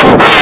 You.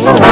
oh,